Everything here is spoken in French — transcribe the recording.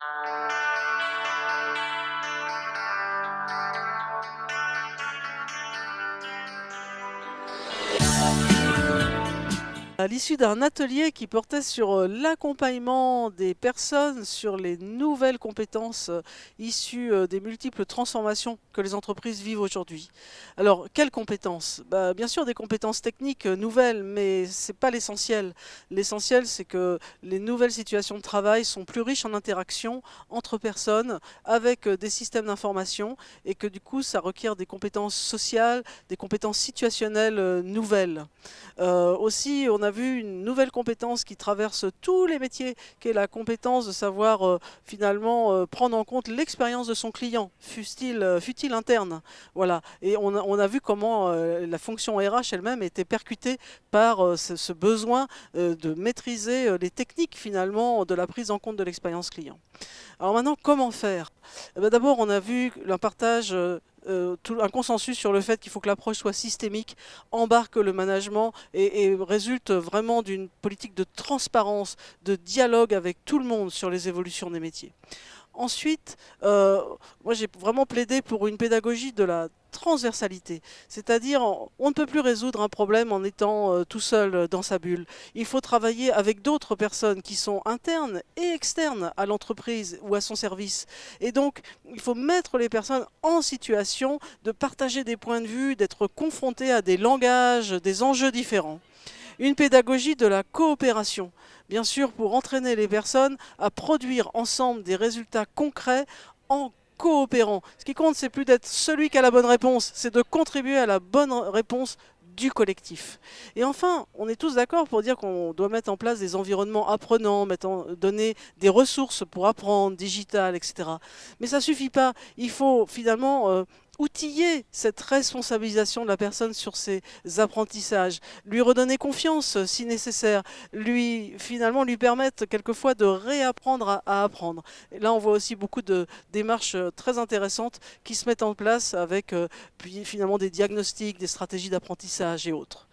Uh... À l'issue d'un atelier qui portait sur euh, l'accompagnement des personnes sur les nouvelles compétences euh, issues euh, des multiples transformations que les entreprises vivent aujourd'hui. Alors, quelles compétences? Bah, Bien sûr, des compétences techniques nouvelles, mais ce n'est pas l'essentiel. L'essentiel, c'est que les nouvelles situations de travail sont plus riches en interactions entre personnes, avec des systèmes d'information, et que du coup, ça requiert des compétences sociales, des compétences situationnelles nouvelles. aussi, on a vu une nouvelle compétence qui traverse tous les métiers, qui est la compétence de savoir euh, finalement euh, prendre en compte l'expérience de son client, fut-il euh, interne. Voilà. Et on a, vu comment la fonction RH elle-même était percutée par ce, besoin de maîtriser les techniques finalement de la prise en compte de l'expérience client. Alors maintenant, comment faire? Eh ben, D'abord, on a vu un partage euh, un consensus sur le fait qu'il faut que l'approche soit systémique, embarque le management et, résulte vraiment d'une politique de transparence, de dialogue avec tout le monde sur les évolutions des métiers. Ensuite, euh, moi j'ai vraiment plaidé pour une pédagogie de la transversalité. C'est-à-dire, on ne peut plus résoudre un problème en étant euh, tout seul dans sa bulle. Il faut travailler avec d'autres personnes qui sont internes et externes à l'entreprise ou à son service. Et donc, il faut mettre les personnes en situation de partager des points de vue, d'être confrontés à des langages, des enjeux différents. Une pédagogie de la coopération, bien sûr pour entraîner les personnes à produire ensemble des résultats concrets en coopérant. Ce qui compte, c'est plus d'être celui qui a la bonne réponse, c'est de contribuer à la bonne réponse du collectif. Et enfin, on est tous d'accord pour dire qu'on doit mettre en place des environnements apprenants, donner des ressources pour apprendre, digital, etc. Mais ça suffit pas. Il faut finalement euh, outiller cette responsabilisation de la personne sur ses apprentissages, lui redonner confiance euh, si nécessaire, lui finalement lui permettre quelquefois de réapprendre à, apprendre. Et là on voit aussi beaucoup de démarches euh, très intéressantes qui se mettent en place avec euh, puis finalement des diagnostics, des stratégies d'apprentissage et autres.